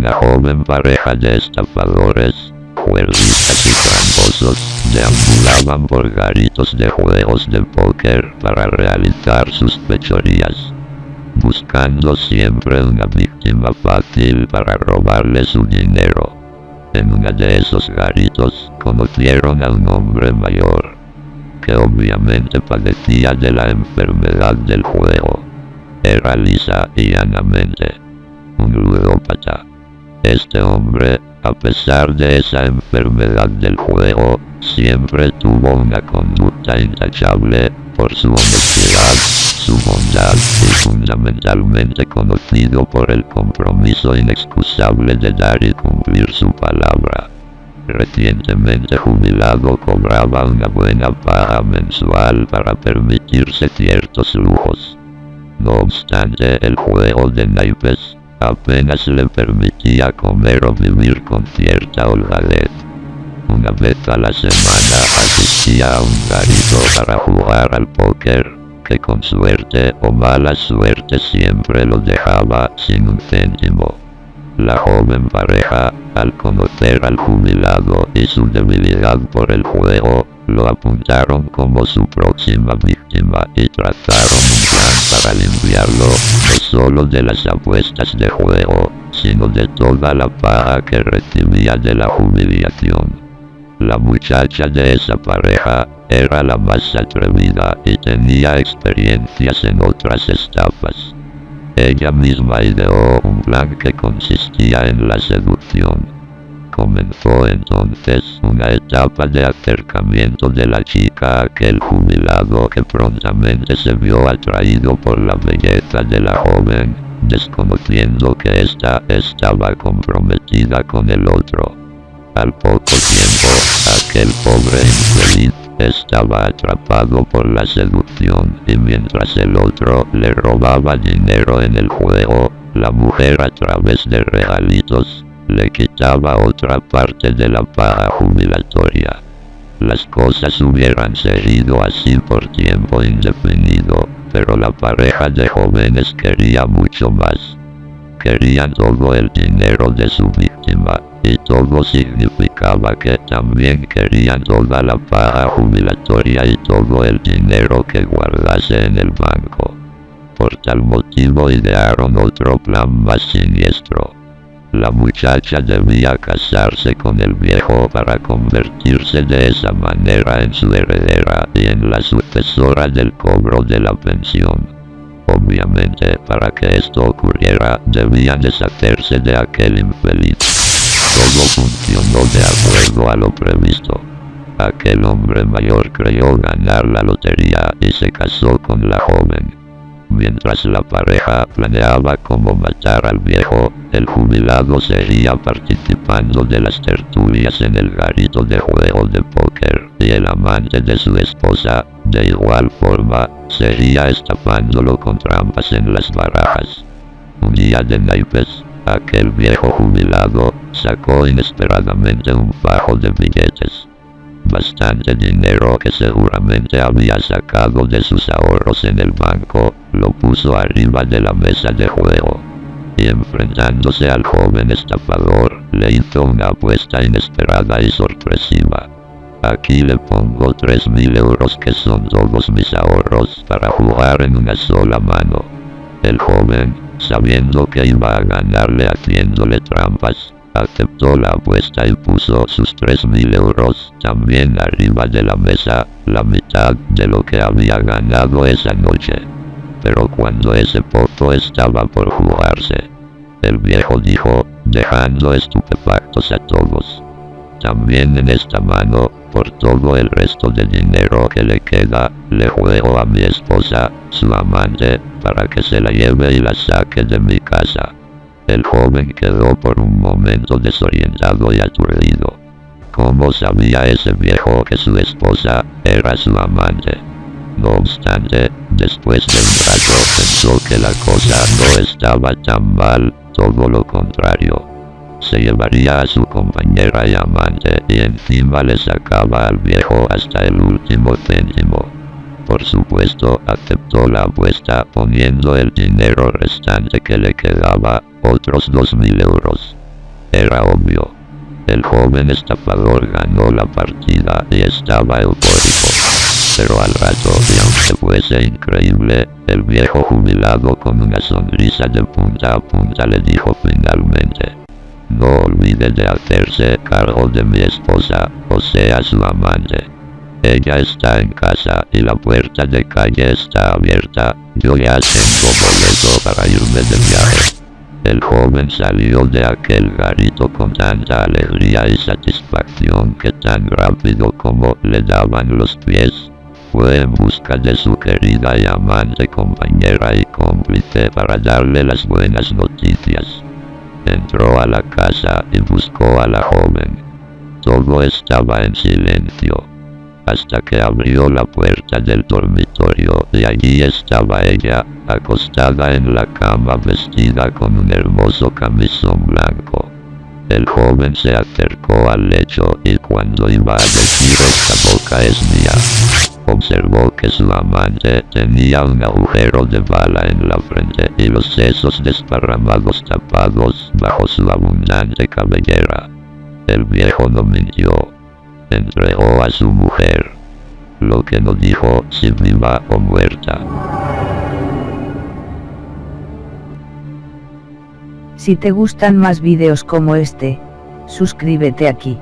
una joven pareja de estafadores, juerguistas y tramposos, deambulaban por garitos de juegos de póker para realizar sus pechorías, buscando siempre una víctima fácil para robarle su dinero. En uno de esos garitos conocieron a un hombre mayor, que obviamente padecía de la enfermedad del juego. Era lisa y llanamente un ludópata. Este hombre, a pesar de esa enfermedad del juego, siempre tuvo una conducta intachable por su honestidad, su bondad y fundamentalmente conocido por el compromiso inexcusable de dar y cumplir su palabra. Recientemente jubilado cobraba una buena paga mensual para permitirse ciertos lujos. No obstante, el juego de naipes apenas le permitía comer o vivir con cierta holgadez. Una vez a la semana asistía a un garito para jugar al póker, que con suerte o mala suerte siempre lo dejaba sin un céntimo. La joven pareja, al conocer al jubilado y su debilidad por el juego, lo apuntaron como su próxima víctima y trazaron un plan para limpiarlo, no solo de las apuestas de juego, sino de toda la paga que recibía de la jubilación. La muchacha de esa pareja era la más atrevida y tenía experiencias en otras estafas. Ella misma ideó un plan que consistía en la seducción. Comenzó entonces una etapa de acercamiento de la chica a aquel jubilado que prontamente se vio atraído por la belleza de la joven, desconociendo que ésta estaba comprometida con el otro. Al poco tiempo, aquel pobre infeliz estaba atrapado por la seducción y mientras el otro le robaba dinero en el juego, la mujer a través de regalitos, le quitaba otra parte de la paga jubilatoria. Las cosas hubieran seguido así por tiempo indefinido, pero la pareja de jóvenes quería mucho más. Querían todo el dinero de su víctima, y todo significaba que también querían toda la paga jubilatoria y todo el dinero que guardase en el banco. Por tal motivo idearon otro plan más siniestro. La muchacha debía casarse con el viejo para convertirse de esa manera en su heredera y en la sucesora del cobro de la pensión. Obviamente, para que esto ocurriera, debían deshacerse de aquel infeliz. Todo funcionó de acuerdo a lo previsto. Aquel hombre mayor creyó ganar la lotería y se casó con la joven. Mientras la pareja planeaba cómo matar al viejo, el jubilado seguía participando de las tertulias en el garito de juego de póker, y el amante de su esposa, de igual forma, seguía estafándolo con trampas en las barajas. Un día de naipes, aquel viejo jubilado, sacó inesperadamente un fajo de billetes. Bastante dinero que seguramente había sacado de sus ahorros en el banco, lo puso arriba de la mesa de juego. Y enfrentándose al joven estafador, le hizo una apuesta inesperada y sorpresiva. Aquí le pongo tres mil euros que son todos mis ahorros para jugar en una sola mano. El joven, sabiendo que iba a ganarle haciéndole trampas, aceptó la apuesta y puso sus tres mil euros también arriba de la mesa, la mitad de lo que había ganado esa noche. Pero cuando ese pozo estaba por jugarse, el viejo dijo, dejando estupefactos a todos. También en esta mano, por todo el resto del dinero que le queda, le juego a mi esposa, su amante, para que se la lleve y la saque de mi casa. El joven quedó por un momento desorientado y aturdido. ¿Cómo sabía ese viejo que su esposa era su amante? No obstante, después de un pensó que la cosa no estaba tan mal, todo lo contrario. Se llevaría a su compañera y amante y encima le sacaba al viejo hasta el último céntimo. Por supuesto, aceptó la apuesta poniendo el dinero restante que le quedaba, otros dos mil euros. Era obvio. El joven estafador ganó la partida y estaba eufórico. Pero al rato, y aunque fuese increíble, el viejo jubilado con una sonrisa de punta a punta le dijo finalmente. No olvide de hacerse cargo de mi esposa, o sea su amante. Ella está en casa y la puerta de calle está abierta, yo ya tengo boleto para irme de viaje. El joven salió de aquel garito con tanta alegría y satisfacción que tan rápido como le daban los pies, fue en busca de su querida y amante compañera y cómplice para darle las buenas noticias. Entró a la casa y buscó a la joven. Todo estaba en silencio. Hasta que abrió la puerta del dormitorio y allí estaba ella, acostada en la cama vestida con un hermoso camisón blanco. El joven se acercó al lecho y cuando iba a decir esta boca es mía, observó que su amante tenía un agujero de bala en la frente y los sesos desparramados tapados bajo su abundante cabellera. El viejo no mintió. Entregó a su mujer. Lo que no dijo si viva o muerta. Si te gustan más vídeos como este, suscríbete aquí.